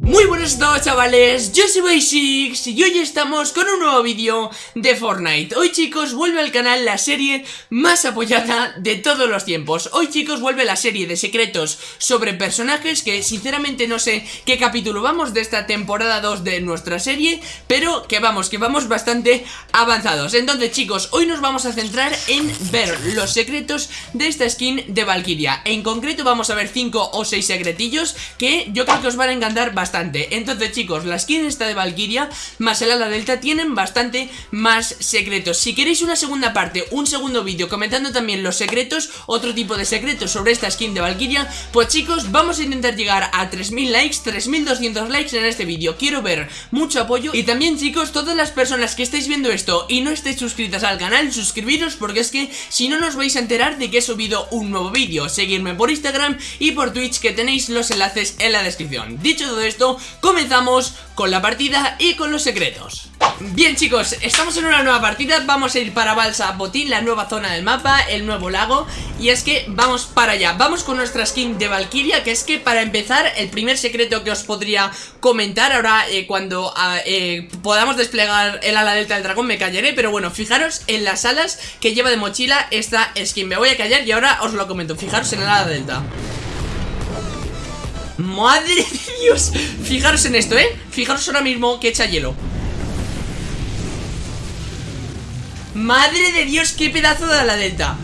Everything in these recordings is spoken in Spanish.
Muy buenas todos chavales, yo soy Basics y hoy estamos con un nuevo vídeo de Fortnite. Hoy chicos vuelve al canal la serie más apoyada de todos los tiempos. Hoy chicos vuelve la serie de secretos sobre personajes que sinceramente no sé qué capítulo vamos de esta temporada 2 de nuestra serie Pero que vamos, que vamos bastante avanzados. Entonces chicos, hoy nos vamos a centrar en ver los secretos de esta skin de Valkyria. En concreto vamos a ver 5 o 6 secretillos que yo creo que os van a encantar bastante entonces chicos, la skin esta de Valkyria más el ala delta tienen bastante más secretos. Si queréis una segunda parte, un segundo vídeo comentando también los secretos Otro tipo de secretos sobre esta skin de Valkyria Pues chicos, vamos a intentar llegar a 3000 likes, 3200 likes en este vídeo. Quiero ver mucho apoyo Y también chicos, todas las personas que estáis viendo esto y no estéis suscritas al canal Suscribiros porque es que si no nos vais a enterar de que he subido un nuevo vídeo. Seguirme por Instagram y por Twitch que tenéis los enlaces en la descripción. Dicho todo esto comenzamos con la partida y con los secretos. Bien chicos, estamos en una nueva partida. Vamos a ir para Balsa Botín, la nueva zona del mapa El nuevo lago. Y es que vamos para allá. Vamos con nuestra skin de Valkyria Que es que para empezar, el primer secreto que os podría comentar Ahora eh, cuando ah, eh, podamos desplegar el ala delta del dragón me callaré Pero bueno, fijaros en las alas que lleva de mochila esta skin. Me voy a callar y ahora os lo comento. Fijaros en el ala delta ¡Madre de Dios! Fijaros en esto, ¿eh? Fijaros ahora mismo que echa hielo ¡Madre de Dios! ¡Qué pedazo de la delta!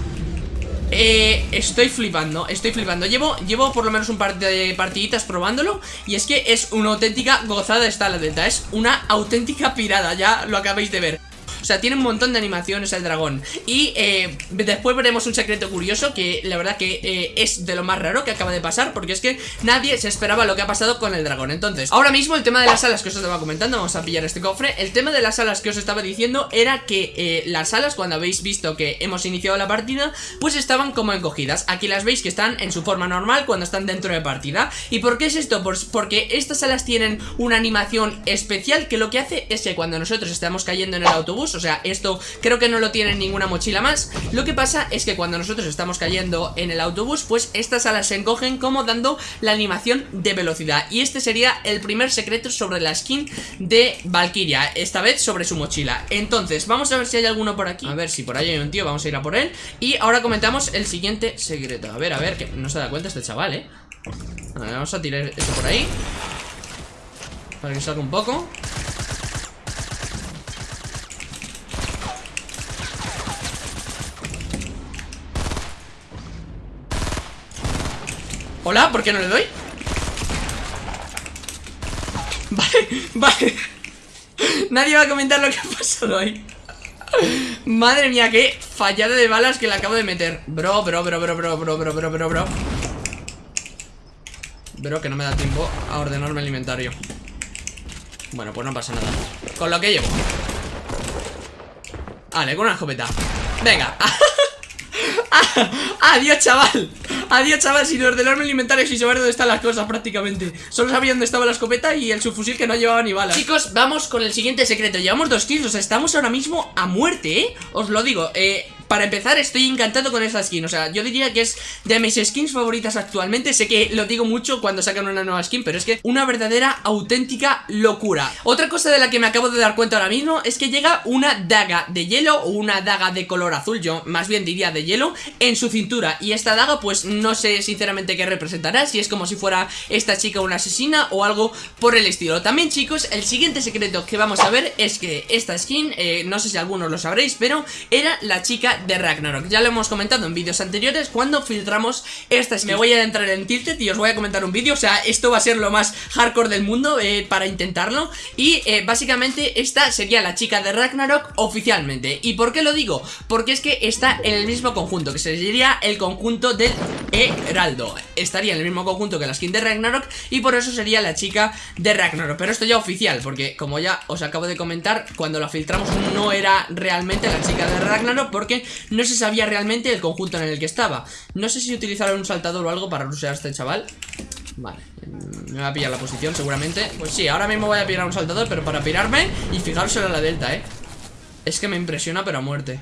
Eh, estoy flipando, estoy flipando llevo, llevo por lo menos un par de partiditas probándolo Y es que es una auténtica gozada esta la delta Es una auténtica pirada, ya lo acabáis de ver tiene un montón de animaciones el dragón. Y eh, después veremos un secreto curioso Que la verdad que eh, es de lo más raro que acaba de pasar Porque es que nadie se esperaba lo que ha pasado con el dragón. Entonces, ahora mismo el tema de las alas que os estaba comentando Vamos a pillar este cofre El tema de las alas que os estaba diciendo Era que eh, las alas, cuando habéis visto que hemos iniciado la partida Pues estaban como encogidas. Aquí las veis que están en su forma normal cuando están dentro de partida. ¿Y por qué es esto? Pues porque estas alas tienen una animación especial Que lo que hace es que cuando nosotros estamos cayendo en el autobús o sea, esto creo que no lo tiene ninguna mochila más. Lo que pasa es que cuando nosotros estamos cayendo en el autobús Pues estas alas se encogen como dando la animación de velocidad. Y este sería el primer secreto sobre la skin de Valkyria Esta vez sobre su mochila. Entonces, vamos a ver si hay alguno por aquí. A ver si por ahí hay un tío, vamos a ir a por él. Y ahora comentamos el siguiente secreto. A ver, a ver, que no se da cuenta este chaval, eh a ver, Vamos a tirar esto por ahí. Para que salga un poco Hola, ¿por qué no le doy? Vale, vale. Nadie va a comentar lo que ha pasado ahí. Madre mía, qué fallada de balas que le acabo de meter. Bro, bro, bro, bro, bro, bro, bro, bro, bro, bro. Bro, que no me da tiempo a ordenarme el inventario. Bueno, pues no pasa nada. Con lo que llevo. Vale, con una escopeta. Venga. Adiós, chaval Adiós, chaval, sin ordenarme el inventario Sin saber dónde están las cosas prácticamente. Solo sabía dónde estaba la escopeta y el subfusil que no llevaba ni balas. Chicos, vamos con el siguiente secreto. Llevamos dos kills, o sea, estamos ahora mismo a muerte, ¿eh? Os lo digo, eh... Para empezar, estoy encantado con esta skin. O sea, yo diría que es de mis skins favoritas actualmente. Sé que lo digo mucho cuando sacan una nueva skin Pero es que una verdadera, auténtica locura. Otra cosa de la que me acabo de dar cuenta ahora mismo Es que llega una daga de hielo O una daga de color azul, yo más bien diría de hielo En su cintura. Y esta daga, pues no sé sinceramente qué representará Si es como si fuera esta chica una asesina O algo por el estilo. También chicos, el siguiente secreto que vamos a ver Es que esta skin, eh, no sé si algunos lo sabréis Pero era la chica de Ragnarok. Ya lo hemos comentado en vídeos anteriores cuando filtramos esta skin Me voy a entrar en Tilted y os voy a comentar un vídeo. O sea, esto va a ser lo más hardcore del mundo eh, para intentarlo. Y eh, básicamente esta sería la chica de Ragnarok oficialmente. ¿Y por qué lo digo? Porque es que está en el mismo conjunto Que sería el conjunto del Heraldo. Estaría en el mismo conjunto que la skin de Ragnarok Y por eso sería la chica de Ragnarok. Pero esto ya oficial, porque como ya os acabo de comentar Cuando la filtramos no era realmente la chica de Ragnarok Porque no se sabía realmente el conjunto en el que estaba. No sé si utilizaron un saltador o algo para rushear a este chaval. Vale, me va a pillar la posición seguramente. Pues sí, ahora mismo voy a pillar un saltador Pero para pirarme y fijaros en la delta, eh Es que me impresiona pero a muerte.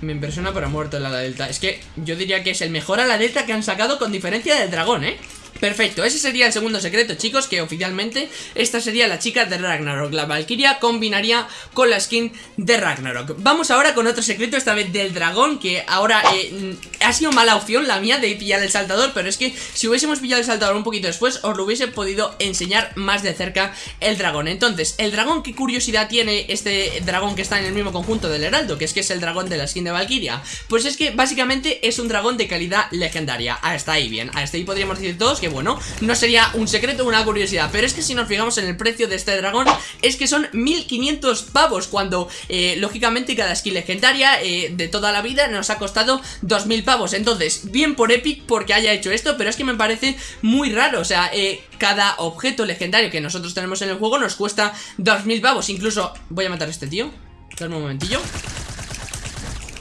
Me impresiona pero a muerte la delta. Es que yo diría que es el mejor a la delta que han sacado con diferencia del dragón, eh Perfecto, ese sería el segundo secreto, chicos Que oficialmente esta sería la chica de Ragnarok. La Valkyria combinaría con la skin de Ragnarok. Vamos ahora con otro secreto, esta vez del dragón Que ahora eh, ha sido mala opción la mía de pillar el saltador Pero es que si hubiésemos pillado el saltador un poquito después Os lo hubiese podido enseñar más de cerca el dragón. Entonces, el dragón, ¿qué curiosidad tiene este dragón que está en el mismo conjunto del heraldo? Que es que es el dragón de la skin de Valkyria Pues es que básicamente es un dragón de calidad legendaria. Hasta ahí bien, hasta ahí podríamos decir todos que bueno No sería un secreto, una curiosidad. Pero es que si nos fijamos en el precio de este dragón Es que son 1500 pavos Cuando, eh, lógicamente, cada skin legendaria eh, de toda la vida nos ha costado 2000 pavos. Entonces, bien por Epic porque haya hecho esto Pero es que me parece muy raro. O sea, eh, cada objeto legendario que nosotros tenemos en el juego nos cuesta 2000 pavos. Incluso, voy a matar a este tío. Dame un momentillo.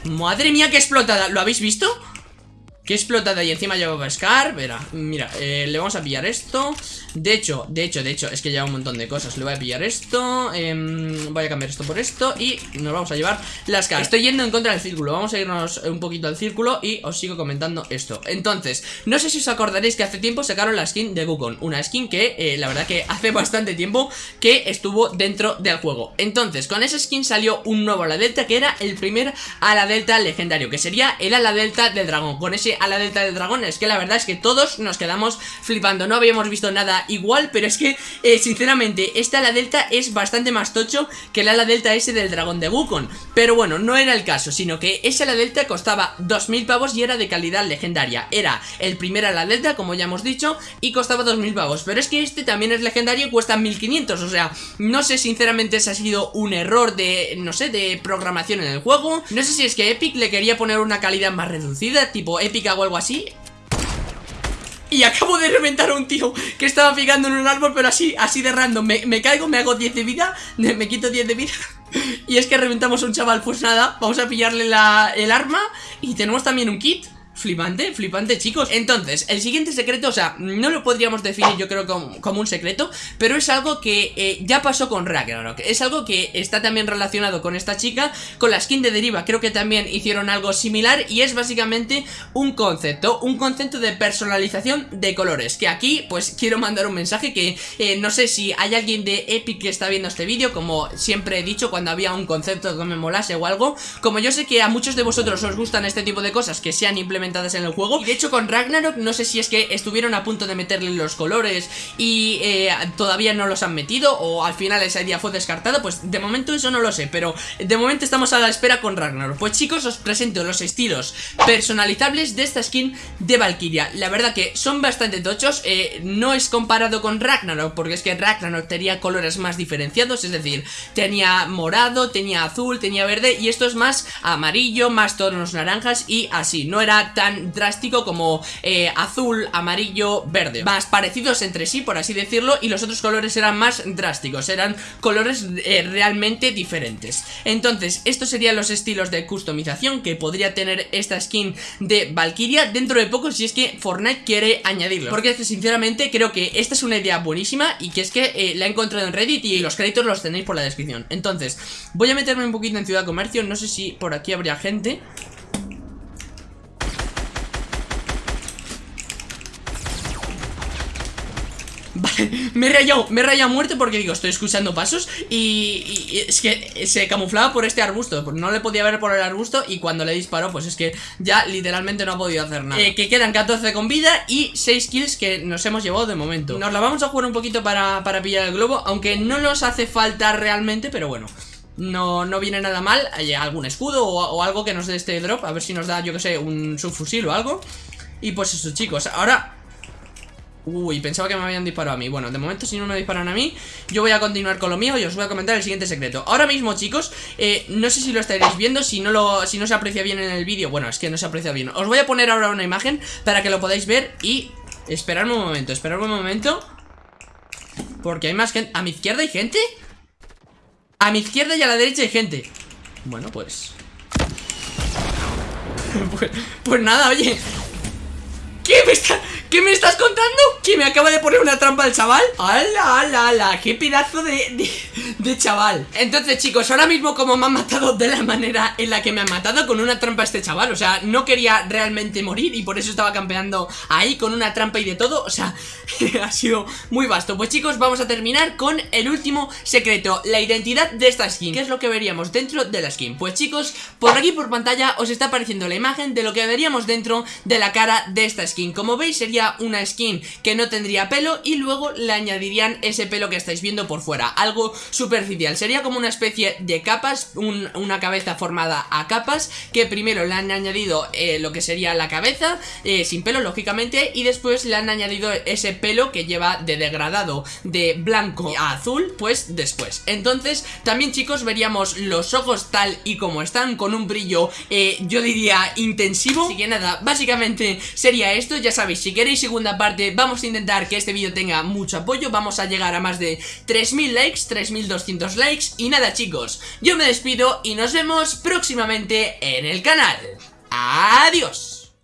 Madre mía, qué explotada. ¿Lo habéis visto? Qué explotada y encima llevaba Scar Verá, mira, eh, le vamos a pillar esto. De hecho, de hecho, de hecho Es que lleva un montón de cosas, le voy a pillar esto eh, Voy a cambiar esto por esto Y nos vamos a llevar la Scar Estoy yendo en contra del círculo, vamos a irnos un poquito al círculo Y os sigo comentando esto. Entonces, no sé si os acordaréis que hace tiempo sacaron la skin de Gukon Una skin que, eh, la verdad que hace bastante tiempo Que estuvo dentro del juego. Entonces, con esa skin salió un nuevo ala delta Que era el primer ala delta legendario Que sería el ala delta del dragón Con ese a la delta del dragón. Es que la verdad es que todos nos quedamos flipando. No habíamos visto nada igual Pero es que, eh, sinceramente, este ala delta es bastante más tocho Que el ala delta ese del dragón de Wukong. Pero bueno, no era el caso Sino que ese ala delta costaba 2000 pavos y era de calidad legendaria. Era el primer ala delta, como ya hemos dicho Y costaba 2000 pavos. Pero es que este también es legendario y cuesta 1500 O sea, no sé sinceramente si ha sido un error de, no sé, de programación en el juego. No sé si es que Epic le quería poner una calidad más reducida Tipo Epic o algo así y acabo de reventar a un tío que estaba picando en un árbol, pero así, así de random. Me, caigo, me hago 10 de vida, me quito 10 de vida. Y es que reventamos a un chaval, pues nada, vamos a pillarle la, el arma. Y tenemos también un kit. Flipante, flipante chicos. Entonces, el siguiente secreto, o sea, no lo podríamos definir yo creo como, un secreto Pero es algo que eh, ya pasó con Ragnarok. Es algo que está también relacionado con esta chica Con la skin de Deriva, creo que también hicieron algo similar Y es básicamente un concepto Un concepto de personalización de colores Que aquí, pues quiero mandar un mensaje que eh, no sé si hay alguien de Epic que está viendo este vídeo Como siempre he dicho cuando había un concepto que me molase o algo Como yo sé que a muchos de vosotros os gustan este tipo de cosas que sean en el juego. Y de hecho con Ragnarok no sé si es que estuvieron a punto de meterle los colores Y eh, todavía no los han metido O al final esa idea fue descartada Pues de momento eso no lo sé Pero de momento estamos a la espera con Ragnarok. Pues chicos os presento los estilos personalizables de esta skin de Valkyria. La verdad que son bastante tochos eh, No es comparado con Ragnarok Porque es que Ragnarok tenía colores más diferenciados Es decir, tenía morado, tenía azul, tenía verde Y esto es más amarillo, más tonos naranjas y así No era tan tan drástico como eh, azul, amarillo, verde. Más parecidos entre sí, por así decirlo Y los otros colores eran más drásticos Eran colores eh, realmente diferentes. Entonces, estos serían los estilos de customización Que podría tener esta skin de Valkyria Dentro de poco si es que Fortnite quiere añadirlo. Porque es que sinceramente creo que esta es una idea buenísima Y que es que eh, la he encontrado en Reddit Y los créditos los tenéis por la descripción. Entonces, voy a meterme un poquito en Ciudad Comercio No sé si por aquí habría gente me he rayado, me he rayado muerto porque digo, estoy escuchando pasos y, es que se camuflaba por este arbusto, no le podía ver por el arbusto y cuando le disparó pues es que ya literalmente no ha podido hacer nada. Eh, que quedan 14 con vida y 6 kills que nos hemos llevado de momento. Nos la vamos a jugar un poquito para, pillar el globo, aunque no nos hace falta realmente, pero bueno. No, no viene nada mal, hay algún escudo o, o algo que nos dé este drop, a ver si nos da, yo que sé, un subfusil o algo. Y pues eso chicos, ahora Uy, pensaba que me habían disparado a mí. Bueno, de momento si no me disparan a mí Yo voy a continuar con lo mío y os voy a comentar el siguiente secreto. Ahora mismo, chicos, eh, no sé si lo estaréis viendo Si no, lo, si no se aprecia bien en el vídeo. Bueno, es que no se aprecia bien. Os voy a poner ahora una imagen para que lo podáis ver Y esperadme un momento, esperadme un momento Porque hay más gente ¿A mi izquierda hay gente? A mi izquierda y a la derecha hay gente Bueno, pues... pues, pues nada, oye. ¿Qué me está...? ¿Qué me estás contando? ¿Que me acaba de poner una trampa el chaval? ¡Hala, hala, hala! ¡Qué pedazo de, de, chaval! Entonces, chicos, ahora mismo como me han matado de la manera en la que me han matado con una trampa este chaval O sea, no quería realmente morir y por eso estaba campeando ahí con una trampa y de todo O sea, ha sido muy vasto Pues chicos, vamos a terminar con el último secreto La identidad de esta skin ¿Qué es lo que veríamos dentro de la skin? Pues chicos, por aquí por pantalla os está apareciendo la imagen de lo que veríamos dentro de la cara de esta skin Como veis sería una skin que no tendría pelo y luego le añadirían ese pelo que estáis viendo por fuera. Algo superficial, sería como una especie de capas, una cabeza formada a capas Que primero le han añadido eh, lo que sería la cabeza, eh, sin pelo lógicamente Y después le han añadido ese pelo que lleva de degradado de blanco a azul, pues después. Entonces también chicos veríamos los ojos tal y como están con un brillo, eh, yo diría intensivo. Así que nada, básicamente sería esto, ya sabéis, si queréis segunda parte. Vamos a intentar que este vídeo tenga mucho apoyo. Vamos a llegar a más de 3000 likes, 3200 likes. Y nada chicos, yo me despido y nos vemos próximamente en el canal. Adiós